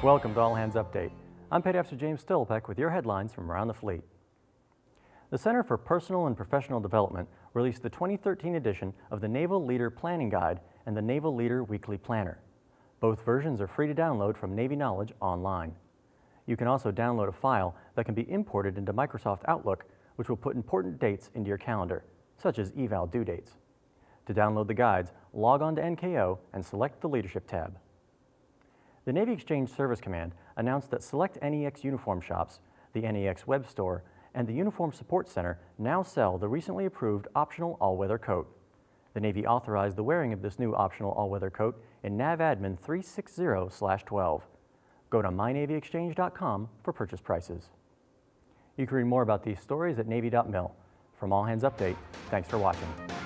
Welcome to All Hands Update. I'm Petty Officer James Stillpeck with your headlines from around the fleet. The Center for Personal and Professional Development released the 2013 edition of the Naval Leader Planning Guide and the Naval Leader Weekly Planner. Both versions are free to download from Navy Knowledge online. You can also download a file that can be imported into Microsoft Outlook, which will put important dates into your calendar, such as eval due dates. To download the guides, log on to NKO and select the Leadership tab. The Navy Exchange Service Command announced that select NEX uniform shops, the NEX web store, and the Uniform Support Center now sell the recently approved optional all-weather coat. The Navy authorized the wearing of this new optional all-weather coat in NAVADMIN 360-12. Go to mynavyexchange.com for purchase prices. You can read more about these stories at Navy.mil. From All Hands Update, thanks for watching.